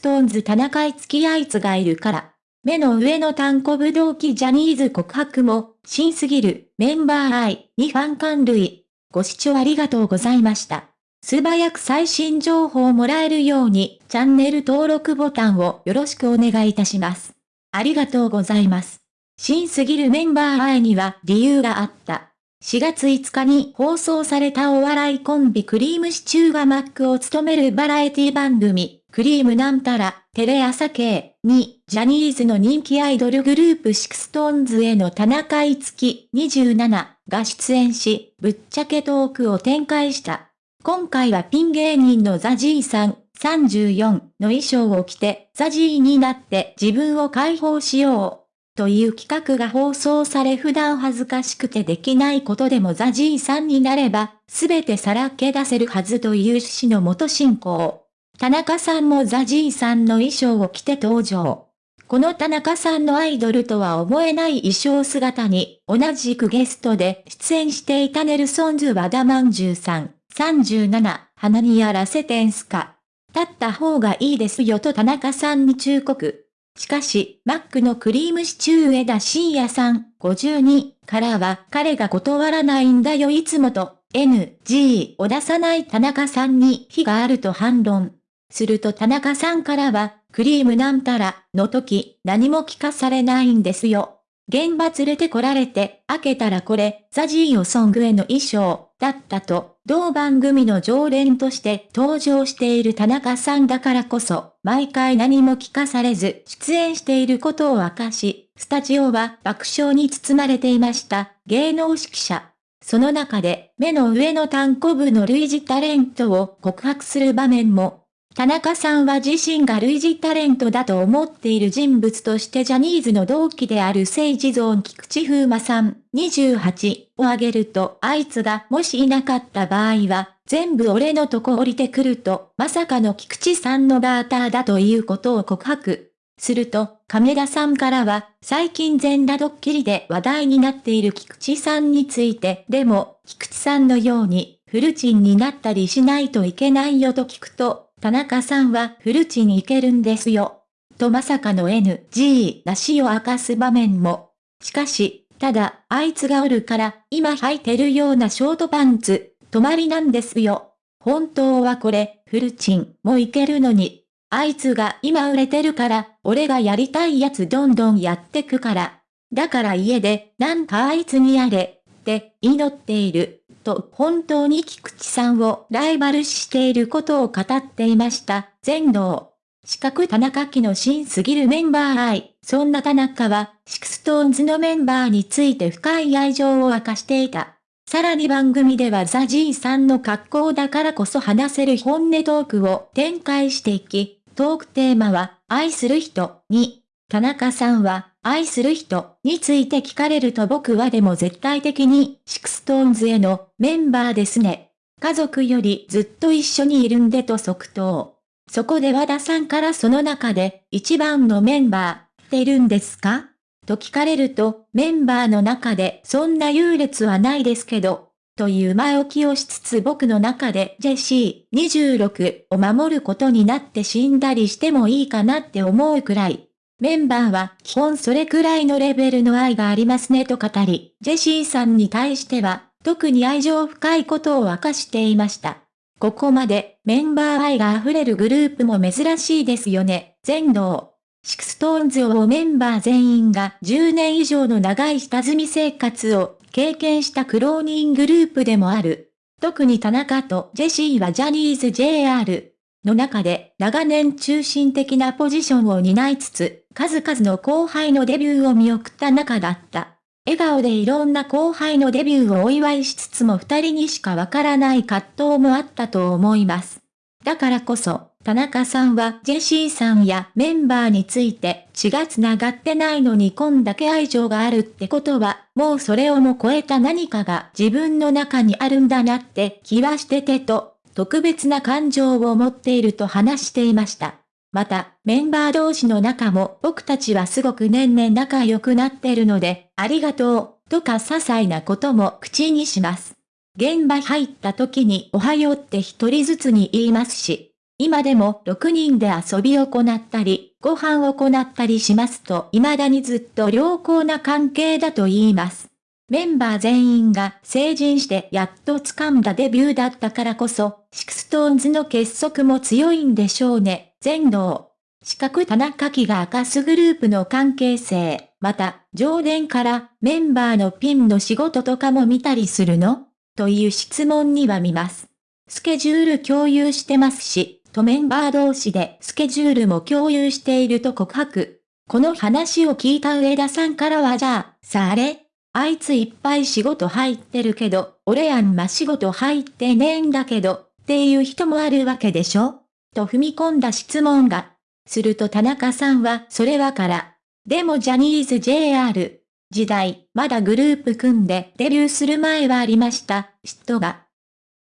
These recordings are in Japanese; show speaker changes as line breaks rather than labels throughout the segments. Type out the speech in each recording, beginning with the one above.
ストーンズ田中い付き合いつがいるから。目の上の単行武道記ジャニーズ告白も、新すぎるメンバー愛にファン感類。ご視聴ありがとうございました。素早く最新情報をもらえるように、チャンネル登録ボタンをよろしくお願いいたします。ありがとうございます。新すぎるメンバー愛には理由があった。4月5日に放送されたお笑いコンビクリームシチューがマックを務めるバラエティ番組、クリームなんたら、テレ朝系に、ジャニーズの人気アイドルグループシクストーンズへの田中いつき27が出演し、ぶっちゃけトークを展開した。今回はピン芸人のザジーさん34の衣装を着てザジーになって自分を解放しよう。という企画が放送され普段恥ずかしくてできないことでもザジーさんになれば、すべてさらけ出せるはずという趣旨の元進行。田中さんもザジーさんの衣装を着て登場。この田中さんのアイドルとは思えない衣装姿に、同じくゲストで出演していたネルソンズ和田まんじゅうさん、37、鼻にやらせてんすか。立った方がいいですよと田中さんに忠告。しかし、マックのクリームシチュー枝深夜さん、52からは、彼が断らないんだよいつもと、NG を出さない田中さんに非があると反論。すると田中さんからは、クリームなんたら、の時、何も聞かされないんですよ。現場連れてこられて、開けたらこれ、ザジーヨソングへの衣装、だったと、同番組の常連として登場している田中さんだからこそ、毎回何も聞かされず出演していることを明かし、スタジオは爆笑に包まれていました、芸能指揮者。その中で、目の上の単行部の類似タレントを告白する場面も田中さんは自身が類似タレントだと思っている人物としてジャニーズの同期である政治ゾーン菊池風磨さん28を挙げるとあいつがもしいなかった場合は全部俺のとこ降りてくるとまさかの菊池さんのバーターだということを告白。すると、亀田さんからは、最近全裸ドッキリで話題になっている菊池さんについて、でも、菊池さんのように、フルチンになったりしないといけないよと聞くと、田中さんはフルチに行けるんですよ。とまさかの NG なしを明かす場面も。しかし、ただ、あいつがおるから、今履いてるようなショートパンツ、泊まりなんですよ。本当はこれ、フルチンもいけるのに。あいつが今売れてるから、俺がやりたいやつどんどんやってくから。だから家で、なんかあいつにやれ、って祈っている。と本当に菊池さんをライバル視していることを語っていました。全能。四角田中樹の新すぎるメンバー愛。そんな田中は、シクストーンズのメンバーについて深い愛情を明かしていた。さらに番組では ZAZYさんの格好だからこそ話せる本音トークを展開していき、トークテーマは、愛する人に、田中さんは、愛する人について聞かれると僕はでも絶対的にシクストーンズへのメンバーですね。家族よりずっと一緒にいるんでと即答。そこで和田さんからその中で一番のメンバーってるんですか？と聞かれるとメンバーの中でそんな優劣はないですけど、という前置きをしつつ僕の中でジェシー26を守ることになって死んだりしてもいいかなって思うくらいメンバーは基本それくらいのレベルの愛がありますねと語り、ジェシーさんに対しては、特に愛情深いことを明かしていました。ここまでメンバー愛が溢れるグループも珍しいですよね。前出。シクストーンズをメンバー全員が10年以上の長い下積み生活を経験したクローニングループでもある。特に田中とジェシーはジャニーズ JR の中で長年中心的なポジションを担いつつ、数々の後輩のデビューを見送った仲だった。笑顔でいろんな後輩のデビューをお祝いしつつも二人にしかわからない葛藤もあったと思います。だからこそ、田中さんはジェシーさんやメンバーについて血が繋がってないのにこんだけ愛情があるってことは、もうそれをも超えた何かが自分の中にあるんだなって気はしててと特別な感情を持っていると話していました。また、メンバー同士の仲も僕たちはすごく年々仲良くなってるので、ありがとう、とか些細なことも口にします。現場入った時におはようって一人ずつに言いますし、今でも6人で遊びを行ったり、ご飯を行ったりしますと未だにずっと良好な関係だと言います。メンバー全員が成人してやっと掴んだデビューだったからこそ、シクストーンズの結束も強いんでしょうね。前出。四角田中樹が明かすグループの関係性、また、常連からメンバーのピンの仕事とかも見たりするの？という質問には見ます。スケジュール共有してますし、とメンバー同士でスケジュールも共有していると告白。この話を聞いた上田さんからはじゃあ、さあれ？あいついっぱい仕事入ってるけど、俺あんま仕事入ってねえんだけど、っていう人もあるわけでしょ？と踏み込んだ質問が。すると田中さんはそれはから。でもジャニーズ JR 時代、まだグループ組んでデビューする前はありました、嫉妬が。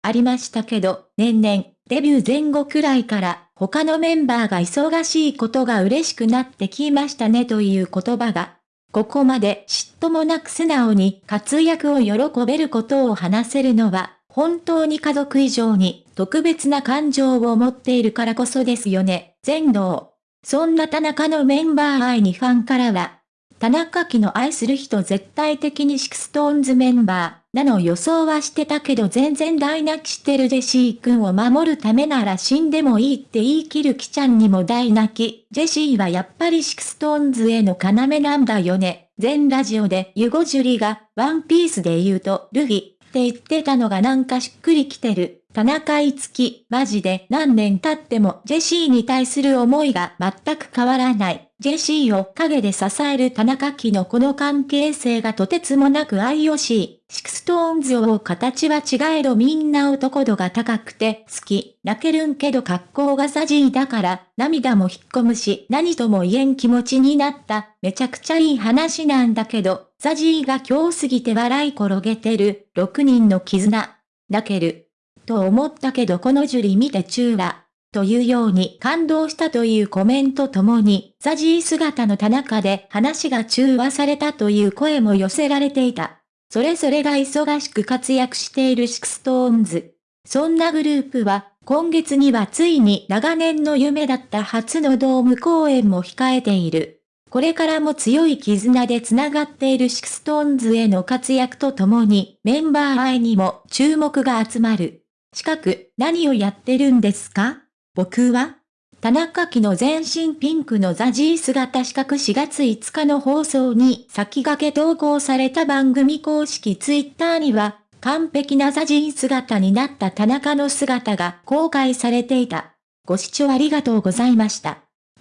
ありましたけど、年々、デビュー前後くらいから他のメンバーが忙しいことが嬉しくなってきましたねという言葉がここまで嫉妬もなく素直に活躍を喜べることを話せるのは、本当に家族以上に特別な感情を持っているからこそですよね、全能。そんな田中のメンバー愛にファンからは、田中希の愛する人絶対的にシクストーンズメンバー、なの予想はしてたけど全然大泣きしてるジェシー君を守るためなら死んでもいいって言い切るキちゃんにも大泣き。ジェシーはやっぱりシクストーンズへの要なんだよね。全ラジオでユゴジュリがワンピースで言うとルフィって言ってたのがなんかしっくりきてる。田中いつき、マジで何年経ってもジェシーに対する思いが全く変わらない。ジェシーを影で支える田中希のこの関係性がとてつもなく愛惜しい。シクストーンズを形は違えどみんな男度が高くて好き。泣けるんけど格好がザジーだから涙も引っ込むし何とも言えん気持ちになった。めちゃくちゃいい話なんだけど、ザジーが今日すぎて笑い転げてる。6人の絆。泣ける。と思ったけどこのジュリ見てチューラ。というように感動したというコメントともに、ザジー姿の田中で話が中和されたという声も寄せられていた。それぞれが忙しく活躍しているシクストーンズ。そんなグループは、今月にはついに長年の夢だった初のドーム公演も控えている。これからも強い絆で繋がっているシクストーンズへの活躍とともに、メンバー愛にも注目が集まる。近く、何をやってるんですか？僕は田中樹の全身ピンクの ZAZY姿四角4月5日の放送に先駆け投稿された番組公式ツイッターには、完璧な ZAZY姿になった田中の姿が公開されていた。ご視聴ありがとうございました。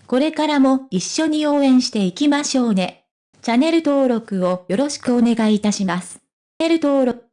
これからも一緒に応援していきましょうね。チャンネル登録をよろしくお願いいたします。チャンネル登録